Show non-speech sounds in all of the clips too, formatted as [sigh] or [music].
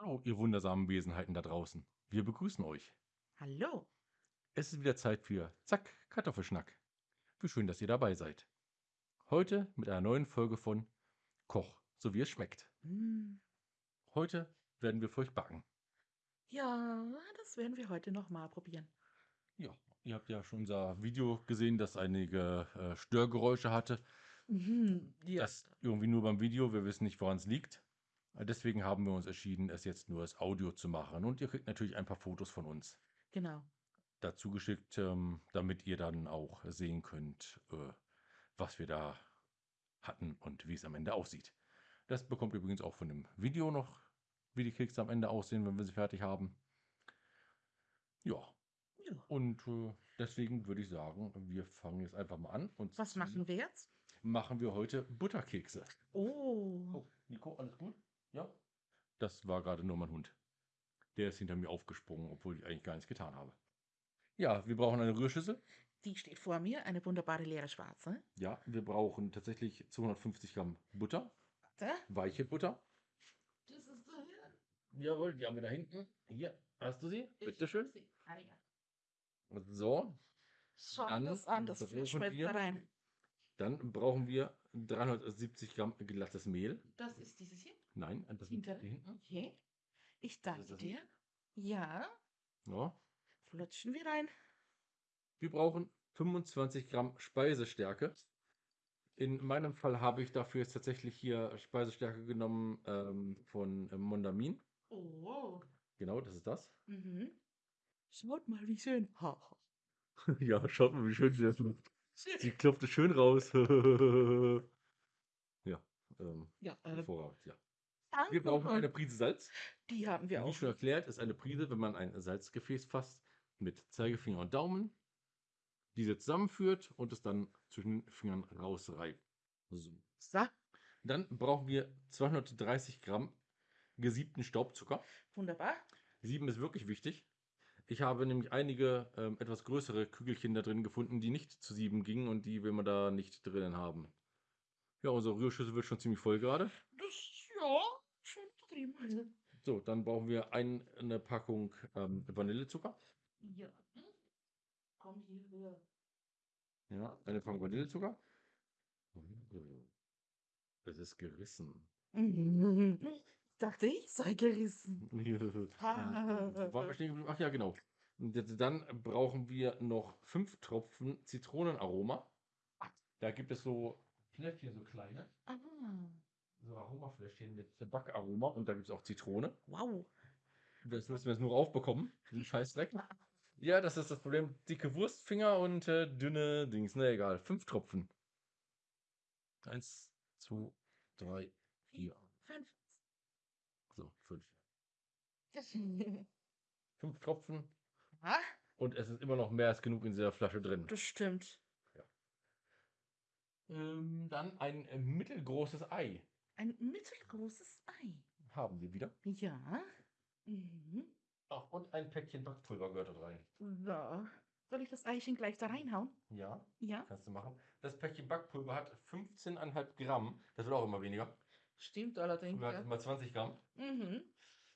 Hallo, ihr wundersamen Wesenheiten da draußen. Wir begrüßen euch. Hallo. Es ist wieder Zeit für Zack, Kartoffelschnack. Wie schön, dass ihr dabei seid. Heute mit einer neuen Folge von Koch, so wie es schmeckt. Mm, Heute werden wir für euch backen. Ja, das werden wir heute noch mal probieren. Ja, ihr habt ja schon unser Video gesehen, das einige äh, Störgeräusche hatte. Mhm, ja. Das irgendwie nur beim Video, wir wissen nicht, woran es liegt. Äh, Deswegen haben wir uns entschieden, es jetzt nur als Audio zu machen. Und ihr kriegt natürlich ein paar Fotos von uns Genau. dazu geschickt, ähm, damit ihr dann auch sehen könnt, äh, was wir da hatten und wie es am Ende aussieht. Das bekommt ihr übrigens auch von dem Video noch, wie die Kekse am Ende aussehen, wenn wir sie fertig haben. Ja, Ja. und äh, deswegen würde ich sagen, wir fangen jetzt einfach mal an. Und Was machen wir jetzt? machen wir heute Butterkekse. Oh. Oh, Nico, alles gut? Ja? Das war gerade nur mein Hund. Der ist hinter mir aufgesprungen, obwohl ich eigentlich gar nichts getan habe. Ja, wir brauchen eine Rührschüssel. Die steht vor mir, eine wunderbare leere schwarze. Ja, wir brauchen tatsächlich 250 Gramm Butter, Da. weiche Butter. Das ist so hier. Jawohl, die haben wir da hinten. Hier, hast du sie? Bitteschön. Sie- Ah, ja. So, Schau Dann das an, das brauchen schmeckt wir- da rein. dann brauchen wir 370 Gramm glattes Mehl. Das ist dieses hier. Nein, das ist Hinter. hinten. Okay. Ich Das danke das dir. Ja. Ja. Flutschen wir rein. Wir brauchen 25 Gramm Speisestärke. In meinem Fall habe ich dafür jetzt tatsächlich hier Speisestärke genommen ähm, von äh, Mondamin. Oh. Genau, das ist das. Mhm. Schaut mal, wie schön. Ha, [laughs] ja, schaut mal, wie schön sie das macht. Sie klopft es schön raus. [laughs] ja, ähm, Ja, äh, hervorragend, ja. Danke. Wir brauchen eine Prise Salz. Die haben wir Wie auch. schon erklärt, ist eine Prise, wenn man ein Salzgefäß fasst, mit Zeigefinger und Daumen, diese zusammenführt und es dann zwischen den Fingern rausreibt. So. So, Dann brauchen wir 230 Gramm gesiebten Staubzucker. wunderbar. Sieben ist wirklich wichtig. Ich habe nämlich einige ähm, etwas größere Kügelchen da drin gefunden, die nicht zu sieben gingen und die will man da nicht drinnen haben. Ja, unsere Rührschüssel wird schon ziemlich voll gerade. Das, ja, schön betrieben. So, dann brauchen wir ein, eine Packung ähm, Vanillezucker. Ja. Komm hier rüber. Ja, eine Packung Vanillezucker. Es ist gerissen. [laughs] Ich dachte, ich sei gerissen. [laughs] Stehen? Ach ja, genau. Dann brauchen wir noch fünf Tropfen Zitronenaroma. Da gibt es so Fläschchen, so kleine. Ah, So Aromafläschchen mit Backaroma. Und da gibt es auch Zitrone. wow. Das müssen wir jetzt nur aufbekommen. Den Scheißdreck. Ja, das ist das Problem. Dicke Wurstfinger und äh, dünne Dings. Na egal. Fünf Tropfen. Eins, zwei, drei, vier. Fünf. So, fünf. [laughs] Fünf Tropfen. ah, Und es ist immer noch mehr als genug in dieser Flasche drin. das stimmt. Ähm, dann ein mittelgroßes Ei Ein mittelgroßes Ei. haben wir wieder. Ja. Mhm. Ach, und ein Päckchen Backpulver gehört da rein. So. Soll ich das Eichen gleich da reinhauen? Ja, Ja. kannst du machen. Das Päckchen Backpulver hat 15,5 Gramm. Das wird auch immer weniger. Stimmt allerdings. Früher hat Ja. es mal 20 Gramm. Mhm.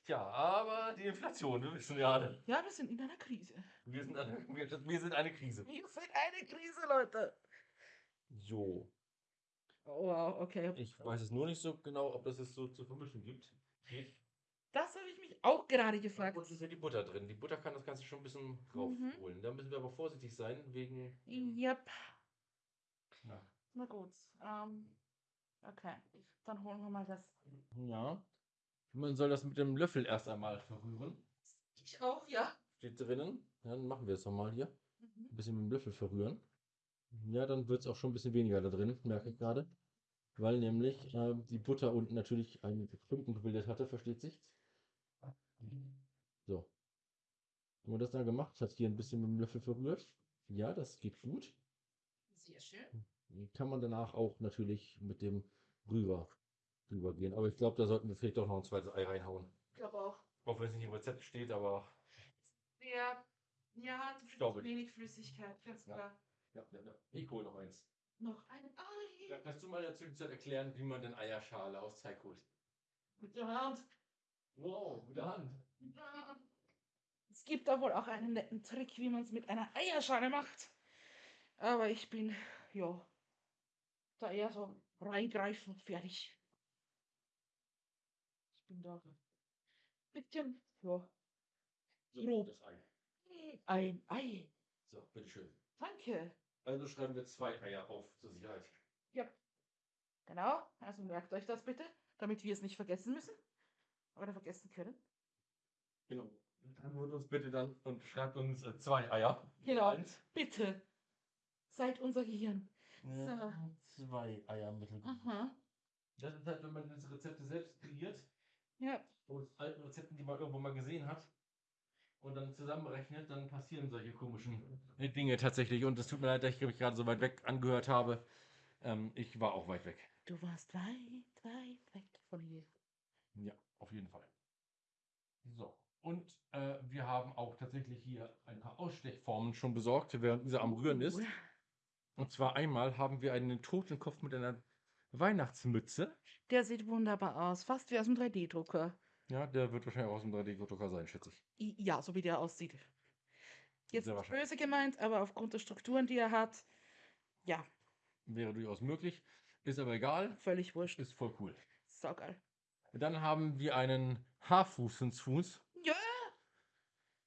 Tja, aber die Inflation, wir wissen ja alle. ja, wir sind in einer Krise. Wir sind eine, wir, wir sind eine Krise. Wir sind eine Krise, Leute. So, Oh, wow, okay. ich weiß es nur nicht so genau, ob das es so zu vermischen gibt. Das habe ich mich auch gerade gefragt. Und ist ja die Butter drin. Die Butter kann das Ganze schon ein bisschen raufholen. Da müssen wir aber vorsichtig sein, wegen. Yep. Na, Na gut. Ähm, okay. Dann holen wir mal das. Ja. Man soll das mit dem Löffel erst einmal verrühren. Ich auch, ja. Steht drinnen. Ja, dann machen wir es nochmal hier. Mhm. Ein bisschen mit dem Löffel verrühren. Ja, dann wird es auch schon ein bisschen weniger da drin, merke ich gerade. Weil nämlich äh, die Butter unten natürlich einen Klumpen gebildet hatte, versteht sich. So. Haben wir das dann gemacht? Hat hier ein bisschen mit dem Löffel verrührt. Ja, das geht gut. Sehr schön. Kann man danach auch natürlich mit dem Rüber drüber gehen. Aber ich glaube, da sollten wir vielleicht doch noch ein zweites Ei reinhauen. Ich glaube auch. Auch wenn es nicht im Rezept steht, aber Der, ja, Staubig. wenig Flüssigkeit, ganz Ja. klar. Ja, ja, ja. ich hole noch eins. Noch ein Ei. Ja, Kannst du mal in der Zwischenzeit erklären, wie man denn Eierschale aus Teig holt? Mit der Hand. Wow, mit der Hand. Es gibt da wohl auch einen netten Trick, wie man es mit einer Eierschale macht. Aber ich bin, ja, da eher so reingreifen, fertig. Ich bin da bisschen, ja, So, Grob. das Ei. ein Ei. So, bitteschön. Danke. Also schreiben wir zwei Eier auf zur Sicherheit. Ja. Genau, also merkt euch das bitte, damit wir es nicht vergessen müssen. Oder vergessen können. Genau. Dann holt uns bitte dann und schreibt uns äh, zwei Eier. Genau. Eins. Bitte. Seid unser Gehirn. Zwei Eier mittel. Aha. Das ist halt, wenn man diese Rezepte selbst kreiert, Ja. aus alten Rezepten, die man irgendwo mal gesehen hat, und dann zusammenrechnet, dann passieren solche komischen Dinge tatsächlich. Und es tut mir leid, dass ich mich gerade so weit weg angehört habe. Ähm, ich war auch weit weg. Du warst weit, weit weg von hier. Ja, auf jeden Fall. So. Und äh, wir haben auch tatsächlich hier ein paar Ausstechformen schon besorgt, während dieser am Rühren ist. Und zwar einmal haben wir einen Totenkopf mit einer Weihnachtsmütze. Der sieht wunderbar aus, fast wie aus dem 3D-Drucker. Ja, der wird wahrscheinlich auch aus dem 3D-Drucker sein, schätze ich. Ja, so wie der aussieht. Jetzt Sehr böse gemeint, aber aufgrund der Strukturen, die er hat, ja, Wäre durchaus möglich. Ist aber egal. völlig wurscht. Ist voll cool. Saugeil. Dann haben wir einen Haarfuß Ja.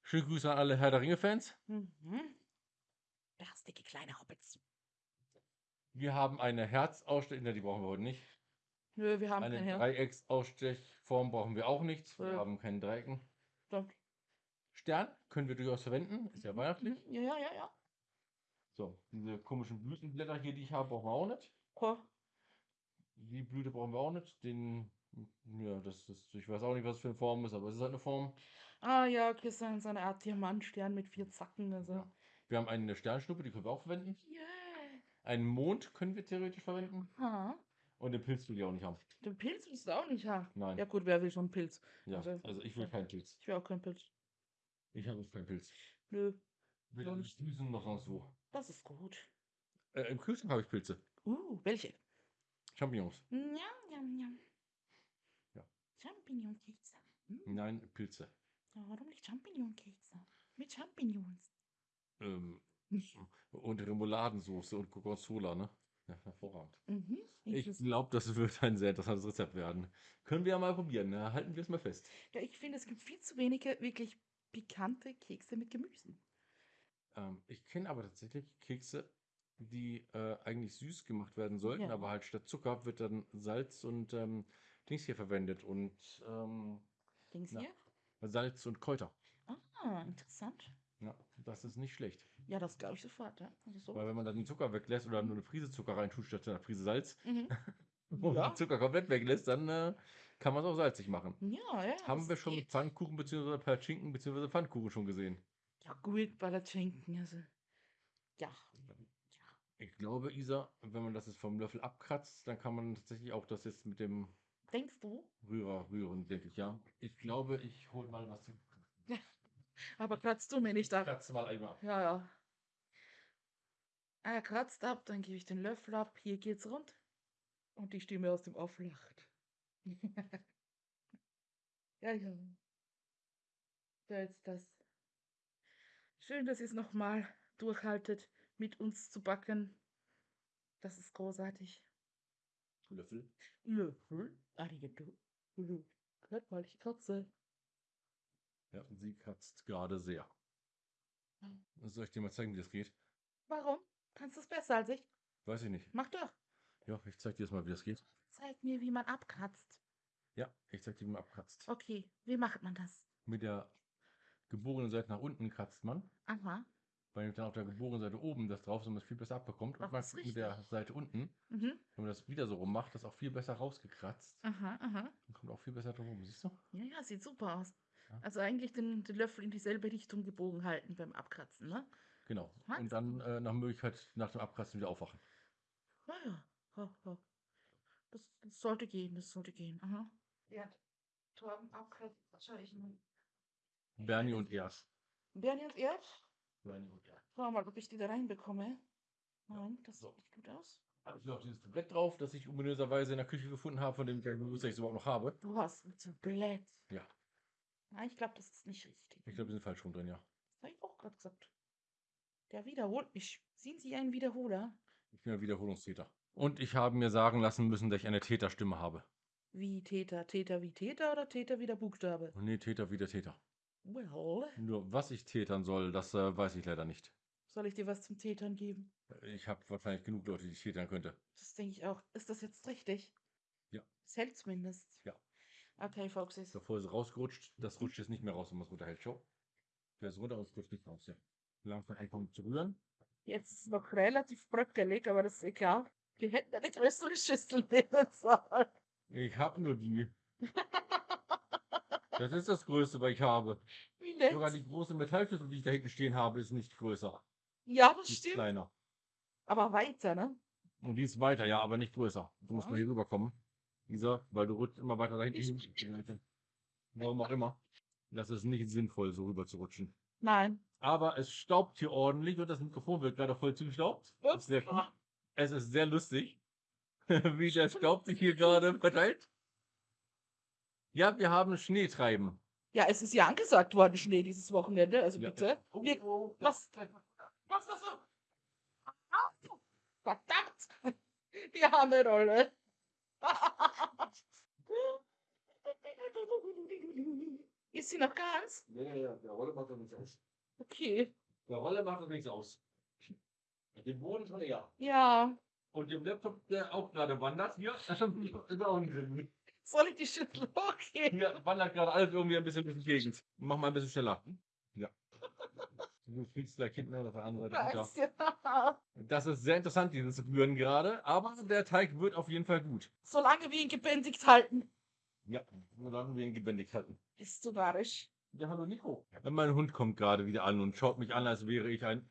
Schöne Grüße an alle Herr der Ringe-Fans. Mhm. Garstige kleine Hobbits. Wir haben eine Herzausstech, ne, die brauchen wir heute nicht. Nö, wir haben Eine kein Herz. Dreiecksausstechform brauchen wir auch nicht. Wir Ja. haben keinen Dreiecken. Doch. Stern können wir durchaus verwenden. Ist ja weihnachtlich. Ja, ja, ja, ja. So, diese komischen Blütenblätter hier, die ich habe, brauchen wir auch nicht. Oh, Die Blüte brauchen wir auch nicht. Den, ja, das ist, ich weiß auch nicht, was es für eine Form ist, aber es ist halt eine Form. Ah ja, okay, so so eine Art Diamantstern mit vier Zacken. Also. Ja. Wir haben eine Sternschnuppe, die können wir auch verwenden. Yeah. Einen Mond können wir theoretisch verwenden. Ha. Und den Pilz will ich auch nicht haben. Den Pilz willst du auch nicht haben. Nein. Ja gut, wer will schon einen Pilz? Ja, also- also ich will keinen Pilz. Ich will auch keinen Pilz. Ich habe keinen Pilz. Nö, Weder in nicht. Düsen noch sonst wo. das ist gut. Äh, Im Kühlschrank habe ich Pilze. Uh, welche? Champignons. Njam, njam, njam. Ja. Champignonkekse. Hm. Nein, Pilze. Ja, warum nicht Champignonkekse? Mit Champignons. Ähm, und Remouladensoße und Gorgonzola, ne? Ja, [laughs] hervorragend. Mhm. Ich glaube, das wird ein sehr interessantes Rezept werden. Können wir ja mal probieren. Ne? Halten wir es mal fest. ja, ich finde, es gibt viel zu wenige wirklich pikante Kekse mit Gemüse. Ähm, ich kenne aber tatsächlich Kekse, die äh, eigentlich süß gemacht werden sollten, Ja. aber halt statt Zucker wird dann Salz und ähm, Dings hier verwendet und ähm, Dings Ja. hier? Salz und Kräuter. Ah, interessant. Ja, das ist nicht schlecht. Ja, das glaube ich sofort. Ja. Also so. Weil wenn man dann den Zucker weglässt oder nur eine Prise Zucker reintut statt einer Prise Salz Mhm. [laughs] und Ja. den Zucker komplett weglässt, dann äh, kann man es auch salzig machen. Ja, ja. Haben wir schon mit geht. Pfannkuchen bzw. Perchinken bzw. Pfannkuchen schon gesehen. Ja, gut, Palatschinken. Also. Ja. Ich glaube, Isa, wenn man das jetzt vom Löffel abkratzt, dann kann man tatsächlich auch das jetzt mit dem Denkst du? Rührer rühren, denke ich, ja. Ich glaube, ich hole mal was zum [laughs] Aber kratzt du mir nicht ab. Kratz mal einmal. Ja, ja. Er kratzt ab, dann gebe ich den Löffel ab. Hier geht's rund. Und die Stimme aus dem Off lacht. [laughs] ja, ja. So, jetzt das. Schön, dass ihr es nochmal durchhaltet, mit uns zu backen. Das ist großartig. Löffel. Löffel. Arigato. Hört mal, ich kratze. Ja, sie kratzt gerade sehr. Soll ich dir mal zeigen, wie das geht? Warum? Kannst du es besser als ich? Weiß ich nicht. Mach doch. Ja, ich zeig dir jetzt mal, wie das geht. Zeig mir, wie man abkratzt. Ja, ich zeig dir, wie man abkratzt. Okay, wie macht man das? Mit der gebogenen Seite nach unten kratzt man. Aha. Weil dann auf der gebogenen Seite oben das drauf ist und man es viel besser abbekommt. Ach, Und man mit der. Seite unten, Mhm. wenn man das wieder so rum macht, das auch viel besser rausgekratzt. Aha, aha. Und kommt auch viel besser drum rum. Siehst du? Ja, ja, sieht super aus. Ja. Also eigentlich den, den Löffel in dieselbe Richtung gebogen halten beim Abkratzen, ne? Genau. Was? Und dann äh, nach Möglichkeit nach dem Abkratzen wieder aufwachen. Ja, ja. ja, ja. Das, das sollte gehen, das sollte gehen. Aha. Ja, Torben abkratzt, wahrscheinlich. Bernie und Ers. Bernie und Erd? Bernie und Ers. Schau mal, ob ich die da reinbekomme. Nein, das so. sieht nicht gut aus. Habe ich noch dieses Tablett drauf, das ich ominöserweise in der Küche gefunden habe, von dem ich ich es überhaupt noch habe. Du hast ein Tablett. Ja. Nein, ich glaube, das ist nicht richtig. Ich glaube, wir sind falsch rum drin, ja. Das habe ich auch gerade gesagt. Der wiederholt mich. Sind Sie ein Wiederholer? Ich bin ein Wiederholungstäter. Und ich habe mir sagen lassen müssen, dass ich eine Täterstimme habe. Wie Täter? Täter wie Täter oder Täter wie der Buchstabe? Und nee, Täter wie der Täter. Well, Nur was ich tätern soll, das äh, weiß ich leider nicht. soll ich dir was zum Tätern geben? Ich habe wahrscheinlich genug Leute, die ich tätern könnte. Das denke ich auch. Ist das jetzt richtig? Ja. Es hält zumindest. Ja. Okay, Foxys. Ist es rausgerutscht. Das rutscht jetzt nicht mehr raus, wenn man es runterhält. Schau. Der ist runter es rutscht nicht raus, ja. Langsam anfangen zu rühren. Jetzt ist es noch relativ bröckelig, aber das ist egal. Wir hätten eine größere Schüssel nehmen sollen. Ich habe nur die. Das ist das Größte, was ich habe. Wie nett. Sogar die große Metallschüssel, die ich da hinten stehen habe, ist nicht größer. Ja, das Die ist stimmt. kleiner. Aber weiter, ne? Und die ist weiter, ja, aber nicht größer. Du musst Ja. mal hier rüberkommen. Dieser, weil du rutscht immer weiter dahin. Warum auch immer. Das ist nicht sinnvoll, so rüber zu rutschen. Nein. Aber es staubt hier ordentlich und das Mikrofon wird gerade voll zugestaubt. Ist sehr cool. Es ist sehr lustig, [laughs] wie der Staub sich hier gerade verteilt. Ja, wir haben Schneetreiben. Ja, es ist ja angesagt worden, Schnee dieses Wochenende. Also Ja. bitte. Wir, was? Was, was, was? Au! Verdammt! [laughs] Die arme Rolle. Ist sie noch ganz? Ja, ja, ja, der Rolle macht doch nichts aus. Okay. Der Rolle macht doch nichts aus. Den Boden schon eher. Ja. Und dem Laptop, der auch gerade wandert, hier, [laughs] das ist auch nicht drin. Soll ich die Schüssel [laughs] hochgehen? Hier wandert gerade alles irgendwie ein bisschen durch die Gegend. Mach mal ein bisschen schneller. Ja. Du fliegst gleich hinten auf der anderen Seite. Weiß ja. Das ist sehr interessant, dieses Rühren gerade, aber der Teig wird auf jeden Fall gut. Solange wir ihn gebändigt halten. Ja, solange wir ihn gebändigt halten. Bist du narrisch? Ja, hallo Nico. Mein Hund kommt gerade wieder an und schaut mich an, als wäre ich ein.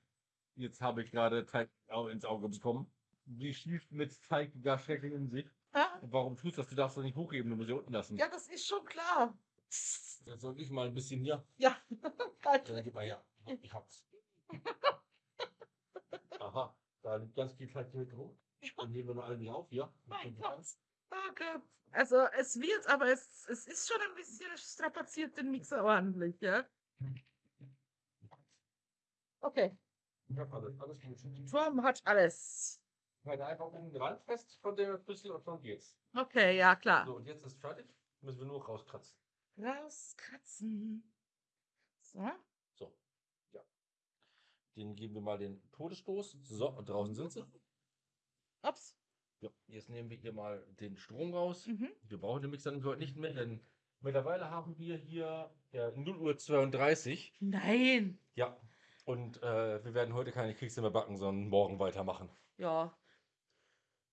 Jetzt habe ich gerade Teig ins Auge bekommen. Die schießt mit Teig gar schrecklich in sich. Ja, Warum tust du das? Du darfst doch nicht hochheben, du musst sie unten lassen. ja das ist schon klar. Jetzt soll ich mal ein bisschen hier. Ja. [laughs] Ja, gib mal her. Ich hab's. [laughs] Aha, da liegt ganz viel Teig hier hoch. Dann nehmen wir noch alle auf hier. Mein Gott. Danke. Also es wird, aber es, es ist schon ein bisschen strapaziert den Mixer ordentlich, ja? Okay. Ich hab alles, alles gut. Turm hat alles. Ich halte einfach um den Rand fest von der Schlüssel und schon geht's. Okay, ja klar. So, und jetzt ist fertig. Müssen wir nur rauskratzen. Rauskratzen. So. So. Ja. Den geben wir mal den Todesstoß. So, und draußen sind sie. Ups. Ja, jetzt nehmen wir hier mal den Strom raus. Mhm. Wir brauchen den Mixer heute nicht mehr, denn mittlerweile haben wir hier ja, 0 Uhr 32. Nein. Ja. Und äh, wir werden heute keine Kekse mehr backen, sondern morgen weitermachen. Ja,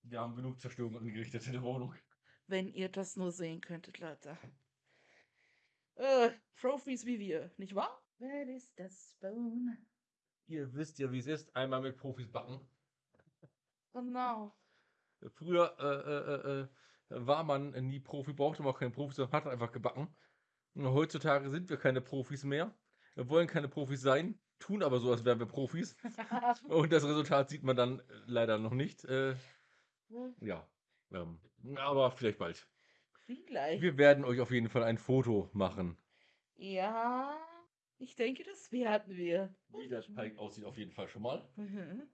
Wir haben genug Zerstörung angerichtet in der Wohnung. wenn ihr das nur sehen könntet, Leute. Äh, Profis wie wir, nicht wahr? Where is the spoon? Ihr wisst ja, wie es ist, einmal mit Profis backen. Genau. Früher äh, äh, äh, war man nie Profi, brauchte man auch keinen Profi, sondern hat einfach gebacken. Und heutzutage sind wir keine Profis mehr. Wollen keine Profis sein, tun aber so, als wären wir Profis. [laughs] Und das Resultat sieht man dann äh, leider noch nicht. Äh, ja, ähm, aber vielleicht bald. Vielleicht. Wir werden euch auf jeden Fall ein Foto machen. Ja, ich denke, das werden wir. Wie der Teig aussieht, auf jeden Fall schon mal. Mhm.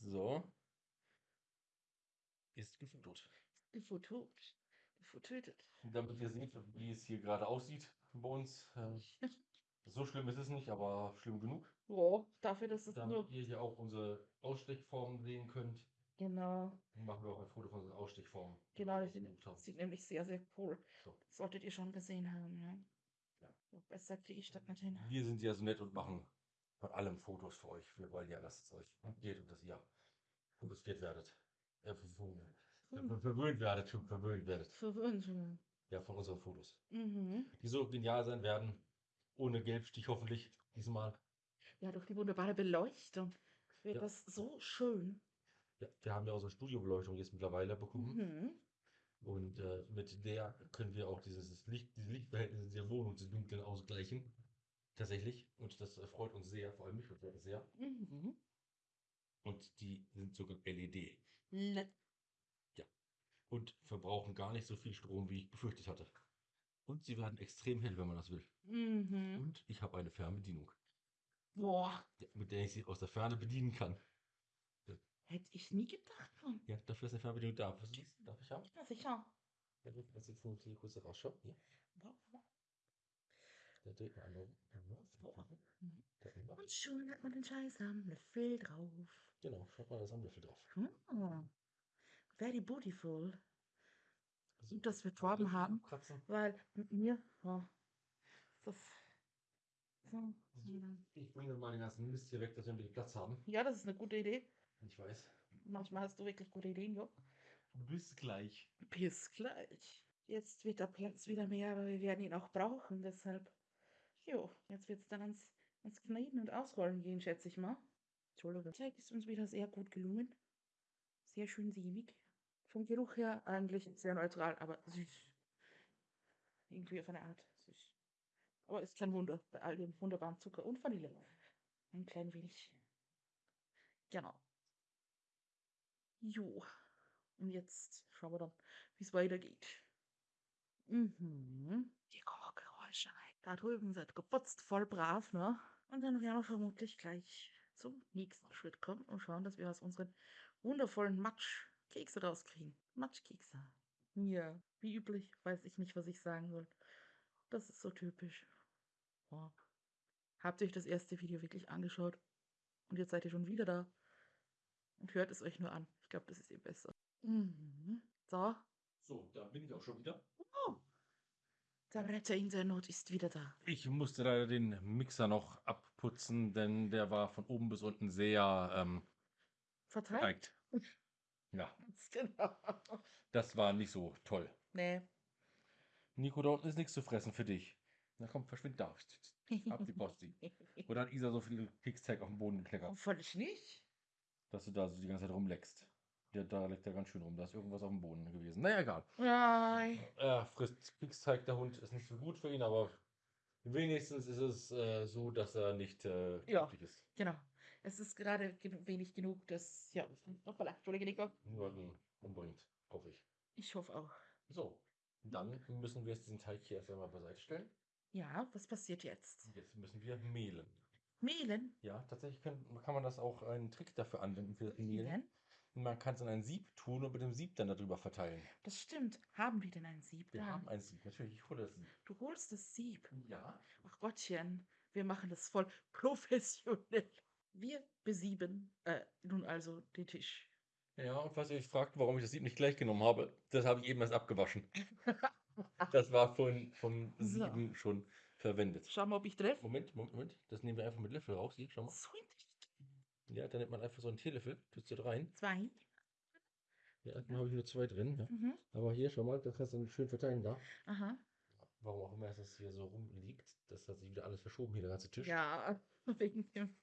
So. Ist gefotot. Gefotot. Gefotötet. Damit ihr seht, wie es hier gerade aussieht bei uns. Äh, [laughs] so schlimm ist es nicht, aber schlimm genug. Ja, dafür, dass es Damit nur. ihr hier auch unsere Ausstechformen sehen könnt, Genau, machen wir auch ein Foto von unseren Ausstechformen. genau, das sieht, nämlich sehr, sehr cool. So. Solltet ihr schon gesehen haben, ja. Ja. So, besser kriege ich das nicht hin. Wir sind ja so nett und machen von allem Fotos für euch. Wir wollen ja, dass es euch geht und dass ihr fotografiert werdet. Äh, verwöhnt werdet, verwöhnt werdet. Verwöhnt. Ja, von unseren Fotos. Mhm. Die so genial sein werden. Ohne Gelbstich hoffentlich diesmal. Ja, durch die wunderbare Beleuchtung wird Ja. das so schön. Ja, wir haben ja unsere Studiobeleuchtung jetzt mittlerweile bekommen. Mhm. Und äh, mit der können wir auch dieses Licht, diese Lichtverhältnisse der Wohnung zu dunkeln ausgleichen. Tatsächlich. Und das freut uns sehr, vor allem mich sehr. Mhm. Und die sind sogar LED. Le- Und verbrauchen gar nicht so viel Strom, wie ich befürchtet hatte. Und sie werden extrem hell, wenn man das will. Mhm. Und ich habe eine Fernbedienung, Boah, mit der ich sie aus der Ferne bedienen kann. hätte ich nie gedacht. Mann. Ja, dafür ist eine Fernbedienung da. Was ist? Darf ich haben? Ja, sicher. Ja, gut, das jetzt muss ich hier kurz rausschauen. Hier, da dreht man einmal. Da immer. Und schon hat man den Scheiß am Löffel drauf. Genau, schaut mal, da ist ein Löffel drauf. Hm. Very beautiful. Also, dass wir Torben haben, abkratzen. weil mit mir, ja, das. So. Ich bringe mal den ganzen Mist hier weg, dass wir bisschen Platz haben. Ja, das ist eine gute Idee. Ich weiß. Manchmal hast du wirklich gute Ideen, jo. Bis gleich. Bis gleich. Jetzt wird der Platz wieder mehr, aber wir werden ihn auch brauchen, deshalb. Jo, jetzt wird es dann ans, ans Kneten und Ausrollen gehen, schätze ich mal. Entschuldigung. Teig ist uns wieder sehr gut gelungen. Sehr schön sämig. Vom Geruch her eigentlich sehr neutral, aber süß. Irgendwie auf eine Art süß. Aber ist kein Wunder bei all dem wunderbaren Zucker und Vanille. Ein klein wenig. Genau. Jo. Und jetzt schauen wir dann, wie es weitergeht. Mhm. Die Kochgeräusche. Da drüben seid geputzt, voll brav, ne? Und dann werden wir vermutlich gleich zum nächsten Schritt kommen und schauen, dass wir aus unseren wundervollen Matschkekse rauskriegen. Matschkekse. Ja, wie üblich, weiß ich nicht, was ich sagen soll. Das ist so typisch. Oh. Habt ihr euch das erste Video wirklich angeschaut? Und jetzt seid ihr schon wieder da. Und hört es euch nur an. Ich glaube, das ist eh besser. Mhm. So, So, da bin ich auch schon wieder. der Retter in der Not ist wieder da. Ich musste leider den Mixer noch abputzen, denn der war von oben bis unten sehr ähm, Verteilt? geneigt. [laughs] Ja, Ganz [laughs] Genau. das war nicht so toll. Nee. Nico, da unten ist nichts zu fressen für dich. Na komm, verschwind da. Ab die Posti. Oder hat Isa so viel Keksteig auf den Boden gekleckert, Völlig nicht. dass du da so die ganze Zeit rumleckst. Der, da leckt er ganz schön rum. Da ist irgendwas auf dem Boden gewesen. Naja, egal. Nein. Er frisst Keksteig, der Hund. Ist nicht so gut für ihn, aber wenigstens ist es äh, so, dass er nicht äh, Ja. ist. Genau. Es ist gerade wenig genug, dass. Ja, nochmal, Entschuldige, Nico. Niemanden umbringt, hoffe ich. Ich hoffe auch. So, dann müssen wir jetzt diesen Teig hier erst einmal beiseite stellen. Ja, was passiert jetzt? Jetzt müssen wir mehlen. Mehlen? Ja, tatsächlich kann, kann man das auch einen Trick dafür anwenden für das Mehlen. Mehlen? Man kann es in ein Sieb tun und mit dem Sieb dann darüber verteilen. Das stimmt. Haben wir denn ein Sieb Wir da? haben ein Sieb, natürlich. Ich hole das Sieb. Du holst das Sieb. Ja. Ach Gottchen, wir machen das voll professionell. Wir besieben äh, nun also den Tisch. Ja, und falls ihr euch fragt, warum ich das Sieb nicht gleich genommen habe, das habe ich eben erst abgewaschen. [laughs] Das war von, vom So. Sieben schon verwendet. Schau mal, ob ich treffe. Moment, Moment, Moment. Das nehmen wir einfach mit Löffel raus. Hier, schau mal. Sweet. Ja, dann nimmt man einfach so einen Teelöffel, tut da rein. Zwei. Ja, dann habe ich nur zwei drin. Ja. Mhm. Aber hier, schau mal, das kannst du schön verteilen da. Aha. Warum auch immer es das hier so rumliegt. Das hat sich wieder alles verschoben, hier der ganze Tisch. Ja, [laughs] wegen dem.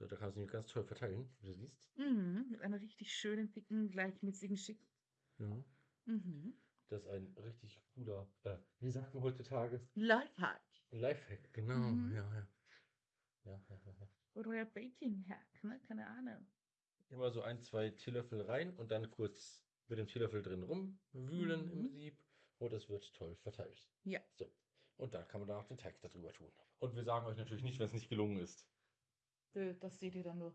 So, da kannst du ihn ganz toll verteilen, wie du siehst. Mhm. Mit einer richtig schönen, dicken, gleichmäßigen Schick. Ja. Mhm. Das ist ein richtig cooler, äh, wie sagt man heutzutage? Lifehack. Lifehack, genau. Mhm. Ja, ja. Ja, ja, ja. Oder ja Baking-Hack, ne? Keine Ahnung. Immer so ein, zwei Teelöffel rein und dann kurz mit dem Teelöffel drin rumwühlen im Mhm. Sieb. Und es wird toll verteilt. Ja. So. Und dann kann man da auch den Teig darüber tun. Und wir sagen euch natürlich nicht, wenn es nicht gelungen ist. Äh, Das seht ihr dann nur.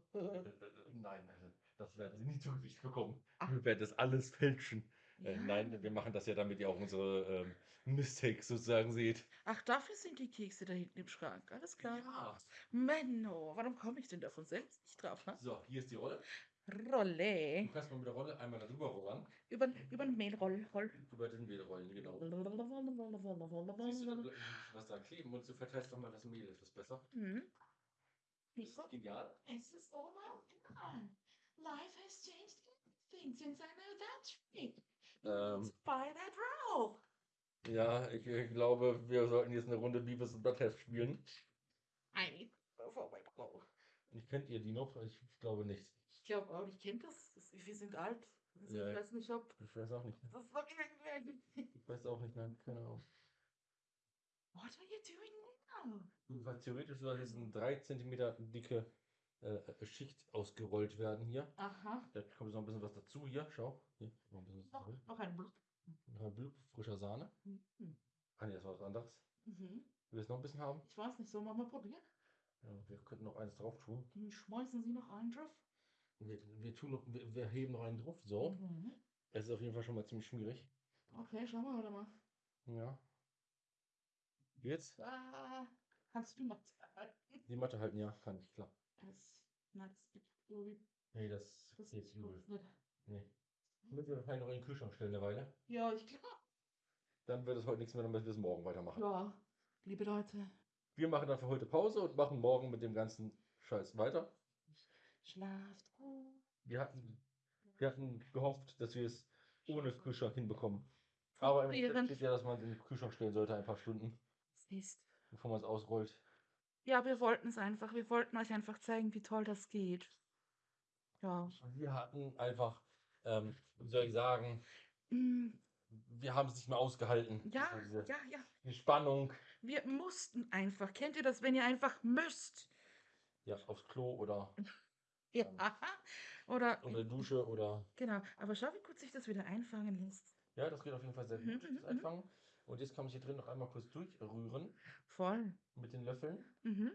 Nein, also das werden Sie nie zu Gesicht bekommen. Ach. Wir werden das alles fälschen. Äh, Ja. nein, wir machen das ja, damit ihr auch unsere ähm, Mistakes sozusagen seht. Ach, dafür sind die Kekse da hinten im Schrank. Alles klar. Ja. Menno, warum komme ich denn davon selbst nicht drauf? Ne? So, hier ist die Rolle. Rolle. Du kannst mal mit der Rolle einmal darüber rollern. Über, über den Mehlroll. Roll. Über den Mehlrollen, genau. Siehst du, was da kleben und du verteilst doch mal das Mehl etwas besser. Mhm. Ist genial. Es ist god. Life has changed everything since I know that trick. Ähm. By that roll. Ja, ich, ich glaube, wir sollten jetzt eine Runde Beavis und Butthead spielen. Blow. Ich kennt ihr die noch? Ich glaube nicht. Ich glaube auch, ich kenne das. das. Wir sind alt. Also Ja, ich weiß nicht, ob Ich weiß auch nicht. das ist. Ich weiß auch nicht, nein, keine Ahnung. What are you doing now? Weil theoretisch soll jetzt eine 3 cm dicke äh, Schicht ausgerollt werden hier. Aha. Da kommt noch ein bisschen was dazu hier. Schau. Hier, noch ein Noch, noch ein Blut. Noch ein Blut frischer Sahne. Mhm. Ah, nee, das war was anderes. Mhm. Willst du noch ein bisschen haben? Ich weiß nicht, sollen wir mal probieren? Ja, wir könnten noch eins drauf tun. Hm, Schmeißen Sie noch einen drauf? Wir, wir, tun noch, wir, wir heben noch einen drauf. So. Mhm. Es ist auf jeden Fall schon mal ziemlich schwierig. Okay, schauen wir mal. Ja. Jetzt? Ah, kannst du mal zeigen? Die Matte halten, ja, kann ich, klar. Das, na, das gibt irgendwie. Nee, das, Das geht ist übel. nicht. Nee. Müssen wir wahrscheinlich noch in den Kühlschrank stellen eine Weile. Ja, ich glaube. Dann wird es heute nichts mehr, dann müssen wir es morgen weitermachen. Ja, liebe Leute, Wir machen dann für heute Pause und machen morgen mit dem ganzen Scheiß weiter. schlaft gut. Wir hatten, wir hatten gehofft, dass wir es ohne Kühlschrank hinbekommen. Aber im Rezept steht ja, dass man es in den Kühlschrank stellen sollte, ein paar Stunden, Es ist. bevor man es ausrollt. Ja, wir wollten es einfach. Wir wollten euch einfach zeigen, wie toll das geht. Ja. Wir hatten einfach, ähm, wie soll ich sagen, Mm, wir haben es nicht mehr ausgehalten. Ja, So diese, ja, ja. die Spannung, Wir mussten einfach. Kennt ihr das, wenn ihr einfach müsst? ja, aufs Klo oder [laughs] Ja. Oder. unter der Dusche oder. Genau. Aber schau, wie gut sich das wieder einfangen lässt. Ja, das geht auf jeden Fall sehr Mhm, gut, mhm, das mhm. Einfangen. Und jetzt kann man hier drin noch einmal kurz durchrühren Voll. mit den Löffeln. Mhm.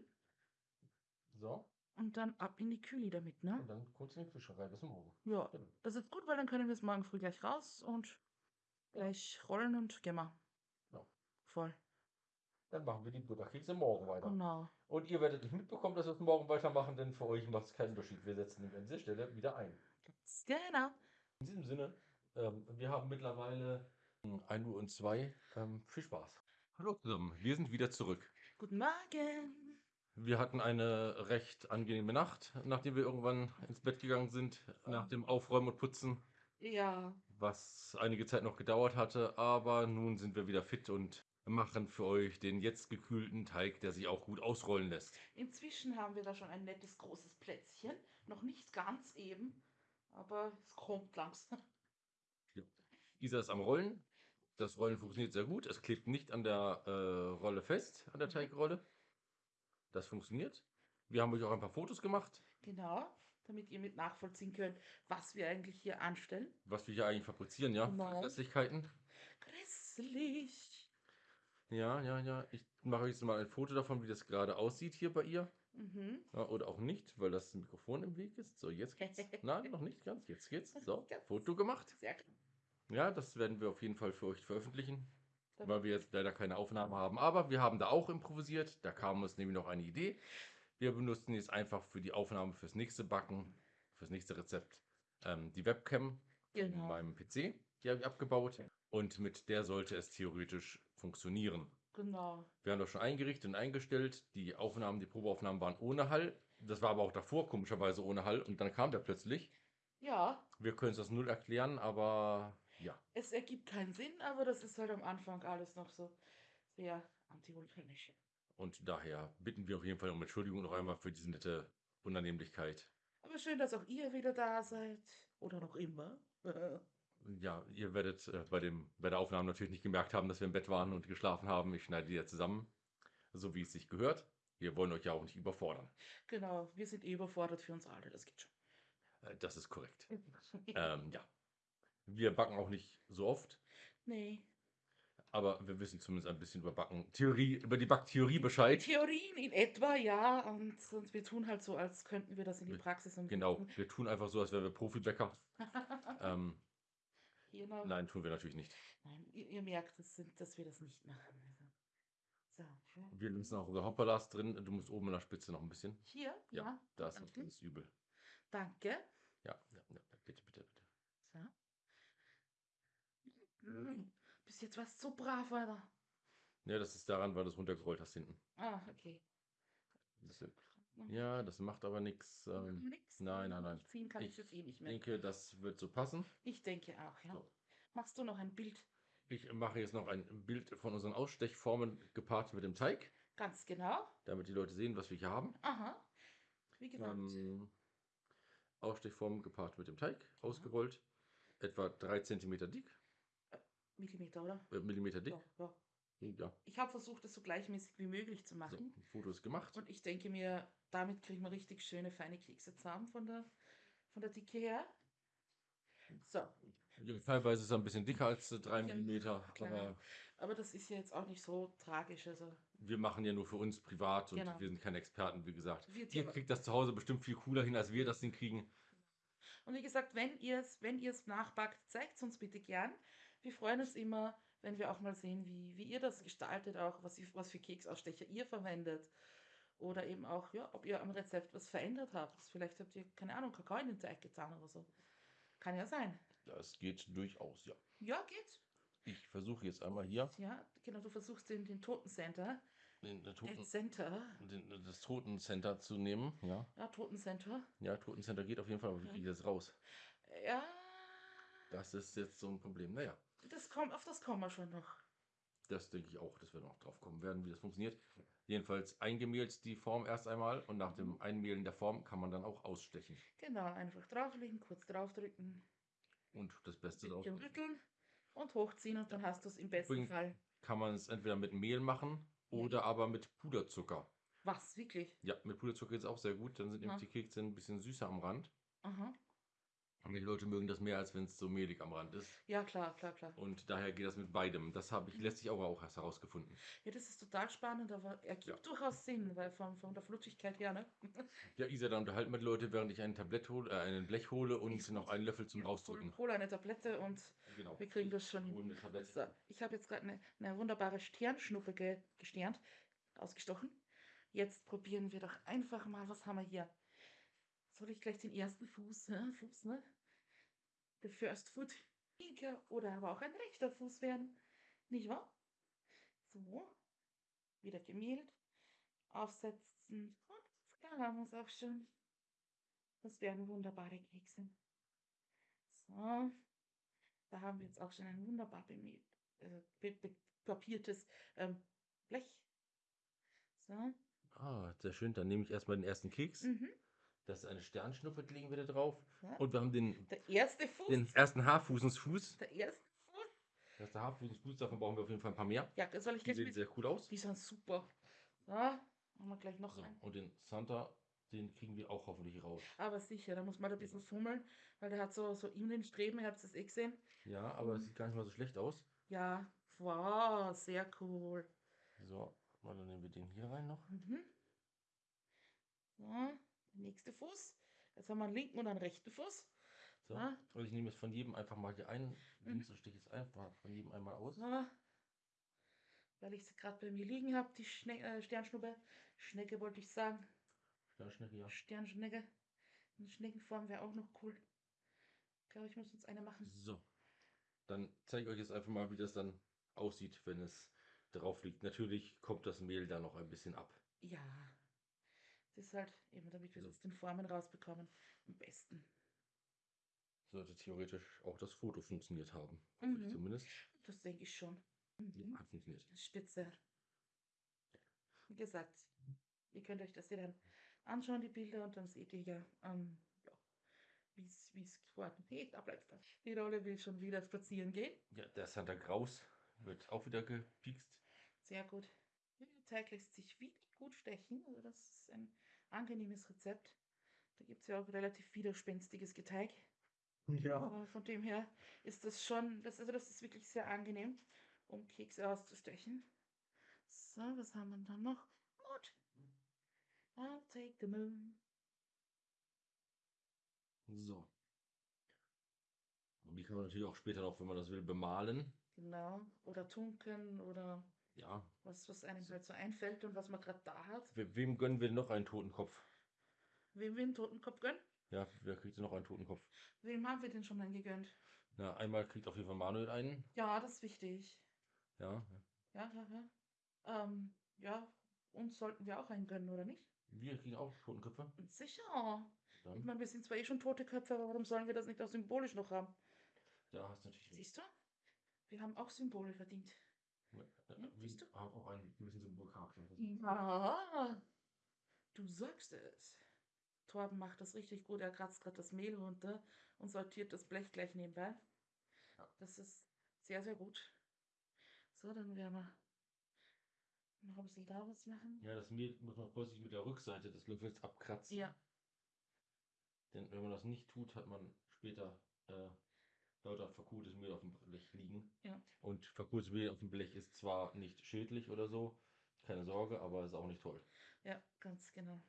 So. Und dann ab in die Kühle damit, ne? Und dann kurz in den Kühlschrank rein bis morgen. Ja. Genau. Das ist gut, weil dann können wir es morgen früh gleich raus und gleich rollen und wir. Ja. Voll. Dann machen wir die Butterkekse morgen weiter. Genau. Und ihr werdet nicht mitbekommen, dass wir es morgen weitermachen, denn für euch macht es keinen Unterschied. Wir setzen an dieser Stelle wieder ein. Ganz Genau. In diesem Sinne, ähm, wir haben mittlerweile 1 Uhr und 2. Ähm, viel Spaß. Hallo zusammen, wir sind wieder zurück. Guten Morgen. Wir hatten eine recht angenehme Nacht, nachdem wir irgendwann ins Bett gegangen sind, nach dem Aufräumen und Putzen, Ja. was einige Zeit noch gedauert hatte. Aber nun sind wir wieder fit und machen für euch den jetzt gekühlten Teig, der sich auch gut ausrollen lässt. Inzwischen haben wir da schon ein nettes großes Plätzchen. Noch nicht ganz eben, aber es kommt langsam. Isa ist am Rollen. Das Rollen funktioniert sehr gut. Es klebt nicht an der äh, Rolle fest, an der Teigrolle. Das funktioniert. Wir haben euch auch ein paar Fotos gemacht, Genau, damit ihr mit nachvollziehen könnt, was wir eigentlich hier anstellen. was wir hier eigentlich fabrizieren, ja. Genau. Restlichkeiten. Grässlich. Ja, ja, ja. Ich mache euch jetzt mal ein Foto davon, wie das gerade aussieht hier bei ihr. Mhm. Ja, oder auch nicht, weil das Mikrofon im Weg ist. So, jetzt geht's. [laughs] Nein, noch nicht ganz. Jetzt geht's. So. Foto gemacht. Sehr gut. Ja, das werden wir auf jeden Fall für euch veröffentlichen, Dann- weil wir jetzt leider keine Aufnahme haben. Aber wir haben da auch improvisiert. Da kam uns nämlich noch eine Idee. Wir benutzen jetzt einfach für die Aufnahme fürs nächste Backen, fürs nächste Rezept, ähm, die Webcam in Genau. meinem PC. Die habe ich abgebaut. Und mit der sollte es theoretisch funktionieren. Genau. Wir haben das schon eingerichtet und eingestellt. Die Aufnahmen, die Probeaufnahmen waren ohne Hall. Das war aber auch davor komischerweise ohne Hall. Und dann kam der plötzlich. Ja, Wir können es das null erklären, aber ja. es ergibt keinen Sinn, aber das ist halt am Anfang alles noch so sehr antivulkanisch. Und daher bitten wir auf jeden Fall um Entschuldigung noch einmal für diese nette Unannehmlichkeit. Aber schön, dass auch ihr wieder da seid. Oder noch immer. [laughs] Ja, ihr werdet äh, bei, dem, bei der Aufnahme natürlich nicht gemerkt haben, dass wir im Bett waren und geschlafen haben. Ich schneide die ja zusammen, so wie es sich gehört. Wir wollen euch ja auch nicht überfordern. genau, wir sind eh überfordert für uns alle, das geht schon. Äh, das ist korrekt. Ähm, ja. Wir backen auch nicht so oft, nee. aber wir wissen zumindest ein bisschen über Backen, Theorie, über die Backtheorie Bescheid. Theorien in etwa, ja. Und, und wir tun halt so, als könnten wir das in die Wir- Praxis Genau, umsetzen. wir tun einfach so, als wären wir Profibäcker. [laughs] Ähm, genau. nein, tun wir natürlich nicht. Nein, ihr, ihr merkt, das sind, dass wir das nicht machen. Also. So. Wir lassen auch unser Hopperlas drin. Du musst oben an der Spitze noch ein bisschen. Hier, Ja. Das ist übel. Danke. Ja, ja, ja, bitte, bitte, bitte. Mm, Bis jetzt warst du so brav, Alter. Ja, das ist daran, weil du es runtergerollt hast hinten. Ah, okay. Das, ja, das macht aber nichts. Ähm, Nix. nein, nein, nein. Ziehen kann ich, Ich jetzt eh nicht ich mehr. denke, das wird so passen. Ich denke auch, ja. So. Machst du noch ein Bild? Ich mache jetzt noch ein Bild von unseren Ausstechformen gepaart mit dem Teig, Ganz genau. damit die Leute sehen, was wir hier haben. Aha. Wie gesagt. Ähm, Ausstechformen gepaart mit dem Teig, ausgerollt. Etwa 3 cm dick, Millimeter, oder? äh, Millimeter dick. Ja, ja. Ja, Ich habe versucht, das so gleichmäßig wie möglich zu so, machen. ein Foto ist gemacht. Und ich denke mir, damit kriegen wir richtig schöne, feine Kekse zusammen von der, von der Dicke her. So, Ja, teilweise ist er ein bisschen dicker als 3 Ja, mm, aber Aber das ist ja jetzt auch nicht so tragisch. Also wir machen ja nur für uns privat und Genau. wir sind keine Experten, wie gesagt. wir Ihr kriegt das zu Hause bestimmt viel cooler hin, als wir das hinkriegen. Und wie gesagt, wenn ihr es wenn ihr's nachbackt, zeigt es uns bitte gern. Wir freuen uns immer, wenn wir auch mal sehen, wie, wie ihr das gestaltet, auch was, was für Keksausstecher ihr verwendet. Oder eben auch, ja, ob ihr am Rezept was verändert habt. Vielleicht habt ihr, keine Ahnung, Kakao in den Teig getan oder so. Kann ja sein. Das geht durchaus, ja. Ja, geht. Ich versuche jetzt einmal hier Ja, genau, du versuchst den, den Totencenter. den, den Toten, Center. den, das Totencenter zu nehmen. Ja, Ja, Totencenter. ja Totencenter geht auf jeden Fall, aber wie kriege ich das raus? Ja, Das ist jetzt so ein Problem. Naja, das kommt, auf das kommen wir schon noch. das denke ich auch, dass wir noch drauf kommen werden, wie das funktioniert. Jedenfalls eingemehlt die Form erst einmal und nach dem Mhm. Einmehlen der Form kann man dann auch ausstechen. Genau, einfach drauflegen, kurz draufdrücken, Und das Beste drauf rütteln und hochziehen und dann hast du es im besten Übrigens- Fall. kann man es entweder mit Mehl machen Ja. oder aber mit Puderzucker. Was, wirklich? Ja, mit Puderzucker geht es auch sehr gut. Dann sind nämlich die Kekse ein bisschen süßer am Rand. Aha. Die Leute mögen das mehr, als wenn es so mehlig am Rand ist. Ja, klar, klar, klar. Und daher geht das mit beidem. Das habe ich Mhm. letztlich auch, auch erst herausgefunden. Ja, das ist total spannend, aber ergibt Ja. durchaus Sinn, weil von, von der Flutschigkeit her, ne? [laughs] Ja, Isa, dann unterhalten wir die Leute, während ich ein Tablett hole, äh, einen Blech hole und Ist noch einen Löffel zum Rausdrücken. hol eine Tablette und Genau. wir kriegen das schon Ich hin. hole eine Tablette. So, ich habe jetzt gerade eine, eine wunderbare Sternschnuppe ge gesternt, ausgestochen. Jetzt probieren wir doch einfach mal, was haben wir hier? Soll ich gleich den ersten Fuß, hä? Fuß, ne? Der First Foot linker oder aber auch ein rechter Fuß werden, nicht wahr? So, wieder gemehlt, aufsetzen und da haben wir es auch schon. Das werden wunderbare Kekse. So, da haben wir jetzt auch schon ein wunderbar bemehl, äh, be be papiertes ähm, Blech. So. Ah, sehr schön. Dann nehme ich erstmal den ersten Keks. Mhm. Das ist eine Sternschnuppe, die legen wir da drauf. Ja. Und wir haben den, erste Fuß. den ersten Haarfußensfuß. der erste Fuß. Der erste Haarfußensfuß, davon brauchen wir auf jeden Fall ein paar mehr. Ja, das soll ich Die sehen sehr cool aus. Die sind super. So, machen wir gleich noch So, einen. und den Santa, den kriegen wir auch hoffentlich raus. Aber sicher, da muss man da ein bisschen fummeln, weil der hat so, so in den Streben, ihr habt es eh gesehen. Ja, aber es sieht gar nicht mal so schlecht aus. Ja, wow, sehr cool. So, mal dann nehmen wir den hier rein noch. Mhm. So, der nächste Fuß. Jetzt haben wir einen linken und einen rechten Fuß. So. Ah. Und ich nehme jetzt von jedem einfach mal hier einen. Mhm. Links und steche jetzt einfach von jedem einmal aus. So. Weil ich sie gerade bei mir liegen habe, die Schne äh, Sternschnuppe. Schnecke wollte ich sagen. Sternschnecke, ja. Sternschnecke. In Schneckenform wäre auch noch cool. Ich glaube, ich muss uns eine machen. So. Dann zeige ich euch jetzt einfach mal, wie das dann aussieht, wenn es drauf liegt. Natürlich kommt das Mehl da noch ein bisschen ab. Ja. Das ist halt eben, damit wir So. jetzt den Formen rausbekommen. Am besten. Sollte theoretisch auch das Foto funktioniert haben. Mhm. zumindest. Das denke ich schon. Ja, Mhm. hat funktioniert. Spitze. Wie gesagt, ihr könnt euch das ja dann anschauen, die Bilder, und dann seht ihr ja, ähm, ja wie es geworden ist. Da bleibt das. Die Rolle will schon wieder spazieren gehen. Ja, der Santa Graus wird auch wieder gepikst. Sehr gut. Der Teig lässt sich wirklich gut stechen. Also das ist ein angenehmes Rezept. Da gibt es ja auch relativ widerspenstiges Geteig. Aber von dem her ist das schon, das, also das ist wirklich sehr angenehm, um Kekse auszustechen. So, was haben wir dann noch? Mut. I'll take the moon. So. Und die kann man natürlich auch später noch, wenn man das will, bemalen. Genau. Oder tunken oder Ja. was, was einem halt so einfällt und was man gerade da hat. We wem gönnen wir noch einen Totenkopf? Wem wir einen Totenkopf gönnen? Ja, wer kriegt denn noch einen Totenkopf? Wem haben wir den schon dann gegönnt? Na, einmal kriegt auf jeden Fall Manuel einen. Ja, das ist wichtig. Ja. Ja, ja, ja. Ähm, ja, uns sollten wir auch einen gönnen, oder nicht? Wir kriegen auch Totenköpfe. Sicher. Ich Dann, meine, wir sind zwar eh schon tote Köpfe, aber warum sollen wir das nicht auch symbolisch noch haben? da hast natürlich. Siehst du? Wir haben auch Symbole verdient. Siehst du? auch einen gewissen Symbolcharakter. Ja, du sagst es. Torben macht das richtig gut. Er kratzt gerade das Mehl runter und sortiert das Blech gleich nebenbei. Ja. Das ist sehr, sehr gut. So, dann werden wir noch ein bisschen da was machen. Ja, das Mehl muss man vorsichtig mit der Rückseite des Löffels abkratzen. Ja, Denn wenn man das nicht tut, hat man später äh, lauter verkohltes Mehl auf dem Blech liegen. Ja. Und verkohltes Mehl auf dem Blech ist zwar nicht schädlich oder so, keine Sorge, aber ist auch nicht toll. Ja, ganz genau.